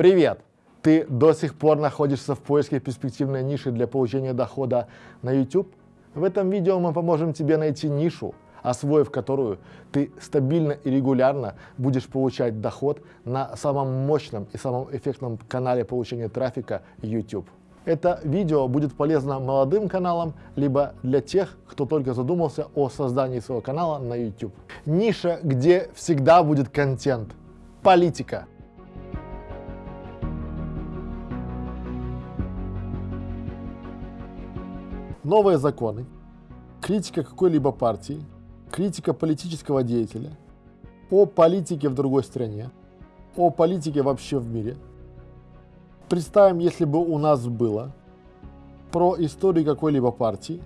Привет! Ты до сих пор находишься в поиске перспективной ниши для получения дохода на YouTube? В этом видео мы поможем тебе найти нишу, освоив которую ты стабильно и регулярно будешь получать доход на самом мощном и самом эффектном канале получения трафика YouTube. Это видео будет полезно молодым каналам, либо для тех, кто только задумался о создании своего канала на YouTube. Ниша, где всегда будет контент. Политика. Новые законы, критика какой-либо партии, критика политического деятеля, о политике в другой стране, о политике вообще в мире. Представим, если бы у нас было про историю какой-либо партии,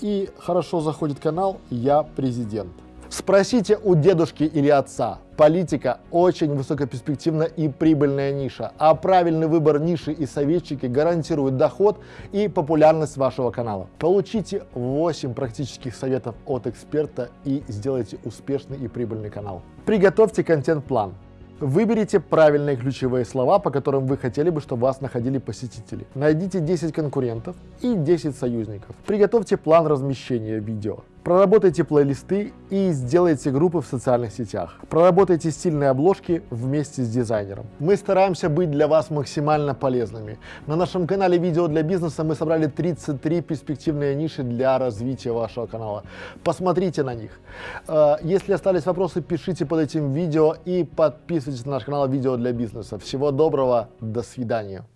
и хорошо заходит канал «Я президент». Спросите у дедушки или отца. Политика – очень высокоперспективная и прибыльная ниша, а правильный выбор ниши и советчики гарантируют доход и популярность вашего канала. Получите 8 практических советов от эксперта и сделайте успешный и прибыльный канал. Приготовьте контент-план. Выберите правильные ключевые слова, по которым вы хотели бы, чтобы вас находили посетители. Найдите 10 конкурентов и 10 союзников. Приготовьте план размещения видео. Проработайте плейлисты и сделайте группы в социальных сетях. Проработайте стильные обложки вместе с дизайнером. Мы стараемся быть для вас максимально полезными. На нашем канале «Видео для бизнеса» мы собрали 33 перспективные ниши для развития вашего канала. Посмотрите на них. Э, если остались вопросы, пишите под этим видео и подписывайтесь на наш канал «Видео для бизнеса». Всего доброго, до свидания.